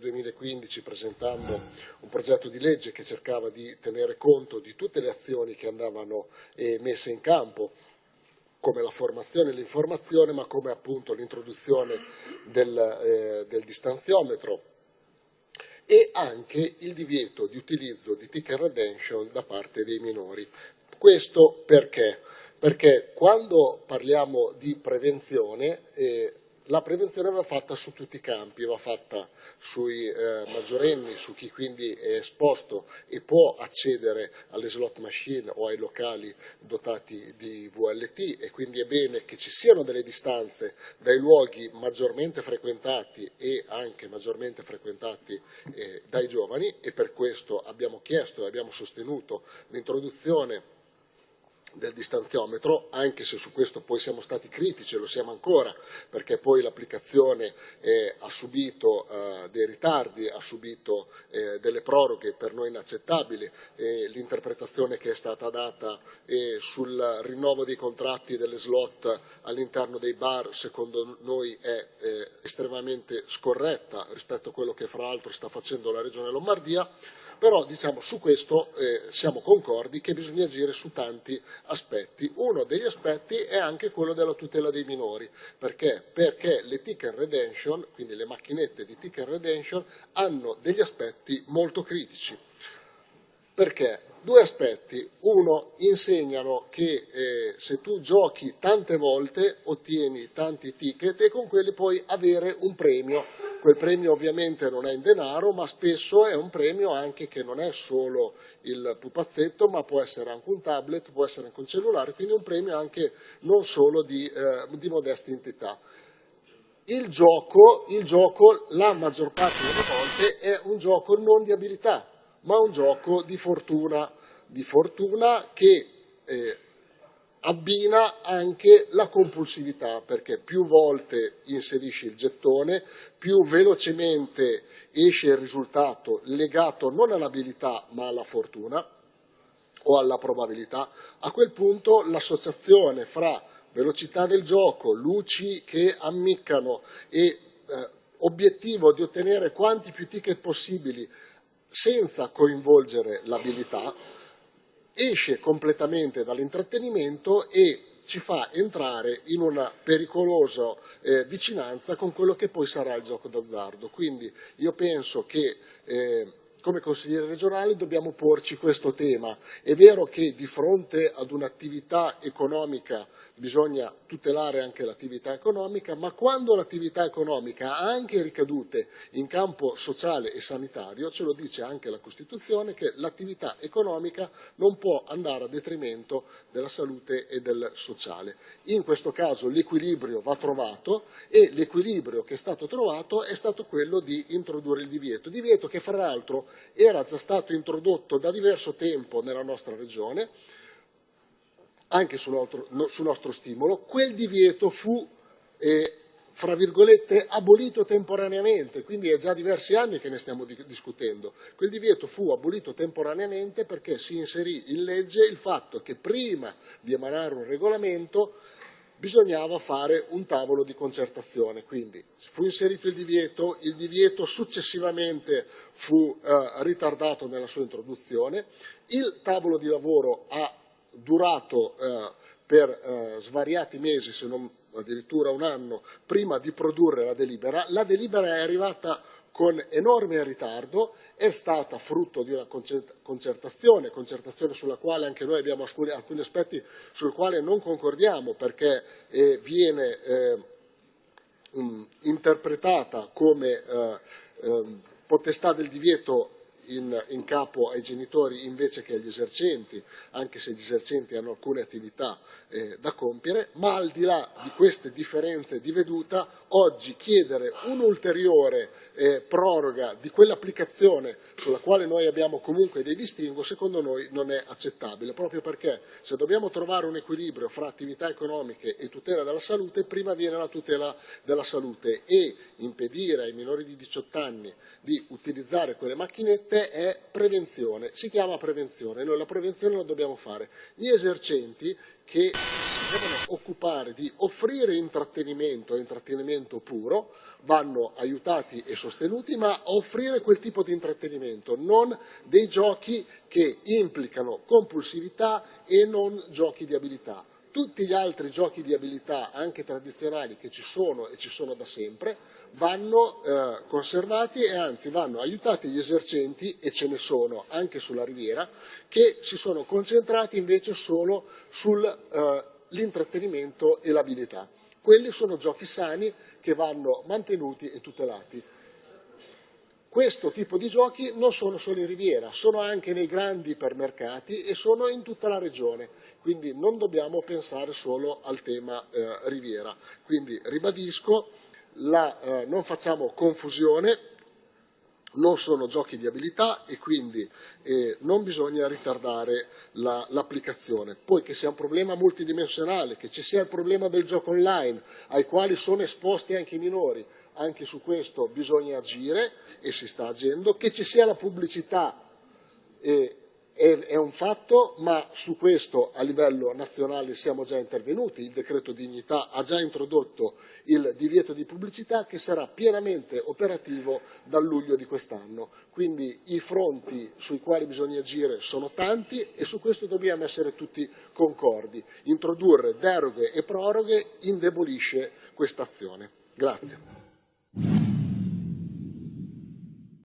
2015 presentando un progetto di legge che cercava di tenere conto di tutte le azioni che andavano eh, messe in campo come la formazione e l'informazione, ma come appunto l'introduzione del, eh, del distanziometro e anche il divieto di utilizzo di ticket redemption da parte dei minori. Questo perché? Perché quando parliamo di prevenzione eh, la prevenzione va fatta su tutti i campi, va fatta sui eh, maggiorenni, su chi quindi è esposto e può accedere alle slot machine o ai locali dotati di VLT e quindi è bene che ci siano delle distanze dai luoghi maggiormente frequentati e anche maggiormente frequentati eh, dai giovani. E per questo abbiamo chiesto e abbiamo sostenuto l'introduzione del distanziometro, anche se su questo poi siamo stati critici e lo siamo ancora, perché poi l'applicazione eh, ha subito eh, dei ritardi, ha subito eh, delle proroghe per noi inaccettabili, l'interpretazione che è stata data sul rinnovo dei contratti delle slot all'interno dei bar secondo noi è eh, estremamente scorretta rispetto a quello che fra l'altro sta facendo la Regione Lombardia però diciamo, su questo eh, siamo concordi che bisogna agire su tanti aspetti. Uno degli aspetti è anche quello della tutela dei minori, perché? Perché le ticket redemption, quindi le macchinette di ticket redemption, hanno degli aspetti molto critici. Perché? Due aspetti. Uno, insegnano che eh, se tu giochi tante volte ottieni tanti ticket e con quelli puoi avere un premio Quel premio ovviamente non è in denaro, ma spesso è un premio anche che non è solo il pupazzetto, ma può essere anche un tablet, può essere anche un cellulare, quindi un premio anche non solo di, eh, di modesta entità. Il gioco, il gioco, la maggior parte delle volte, è un gioco non di abilità, ma un gioco di fortuna, di fortuna che eh, abbina anche la compulsività perché più volte inserisci il gettone, più velocemente esce il risultato legato non all'abilità ma alla fortuna o alla probabilità, a quel punto l'associazione fra velocità del gioco, luci che ammiccano e eh, obiettivo di ottenere quanti più ticket possibili senza coinvolgere l'abilità, esce completamente dall'intrattenimento e ci fa entrare in una pericolosa eh, vicinanza con quello che poi sarà il gioco d'azzardo. Quindi io penso che eh, come consiglieri regionali dobbiamo porci questo tema. È vero che di fronte ad un'attività economica bisogna tutelare anche l'attività economica, ma quando l'attività economica ha anche ricadute in campo sociale e sanitario, ce lo dice anche la Costituzione, che l'attività economica non può andare a detrimento della salute e del sociale. In questo caso l'equilibrio va trovato e l'equilibrio che è stato trovato è stato quello di introdurre il divieto, divieto che fra l'altro era già stato introdotto da diverso tempo nella nostra regione, anche su nostro, no, su nostro stimolo, quel divieto fu, eh, fra virgolette, abolito temporaneamente, quindi è già diversi anni che ne stiamo di discutendo. Quel divieto fu abolito temporaneamente perché si inserì in legge il fatto che prima di emanare un regolamento bisognava fare un tavolo di concertazione, quindi fu inserito il divieto, il divieto successivamente fu eh, ritardato nella sua introduzione, il tavolo di lavoro ha durato eh, per eh, svariati mesi, se non addirittura un anno, prima di produrre la delibera. La delibera è arrivata con enorme ritardo, è stata frutto di una concertazione, concertazione sulla quale anche noi abbiamo alcuni, alcuni aspetti sul quale non concordiamo perché eh, viene eh, interpretata come eh, ehm, potestà del divieto in, in, capo ai genitori invece che agli esercenti, anche se gli esercenti hanno alcune attività eh, da compiere, ma al di là di queste differenze di veduta, oggi chiedere un'ulteriore eh, proroga di quell'applicazione sulla quale noi abbiamo comunque dei distinguo, secondo noi non è accettabile, proprio perché se dobbiamo trovare un equilibrio fra attività economiche e tutela della salute, prima viene la tutela della salute e impedire ai minori di 18 anni di utilizzare quelle macchinette è prevenzione, si chiama prevenzione, noi la prevenzione la dobbiamo fare. Gli esercenti che devono occupare di offrire intrattenimento intrattenimento puro, vanno aiutati e sostenuti, ma offrire quel tipo di intrattenimento, non dei giochi che implicano compulsività e non giochi di abilità. Tutti gli altri giochi di abilità, anche tradizionali, che ci sono e ci sono da sempre, vanno eh, conservati e anzi vanno aiutati gli esercenti, e ce ne sono anche sulla riviera, che si sono concentrati invece solo sull'intrattenimento eh, e l'abilità. Quelli sono giochi sani che vanno mantenuti e tutelati. Questo tipo di giochi non sono solo in Riviera, sono anche nei grandi ipermercati e sono in tutta la regione, quindi non dobbiamo pensare solo al tema eh, Riviera. Quindi ribadisco, la, eh, non facciamo confusione, non sono giochi di abilità e quindi eh, non bisogna ritardare l'applicazione. La, Poi che sia un problema multidimensionale, che ci sia il problema del gioco online, ai quali sono esposti anche i minori, anche su questo bisogna agire e si sta agendo, che ci sia la pubblicità eh, è, è, un fatto, ma su questo a livello nazionale siamo già intervenuti, il decreto dignità ha già introdotto il divieto di pubblicità che sarà pienamente operativo dal luglio di quest'anno, quindi i fronti sui quali bisogna agire sono tanti e su questo dobbiamo essere tutti concordi, introdurre deroghe e proroghe indebolisce questa azione. Grazie.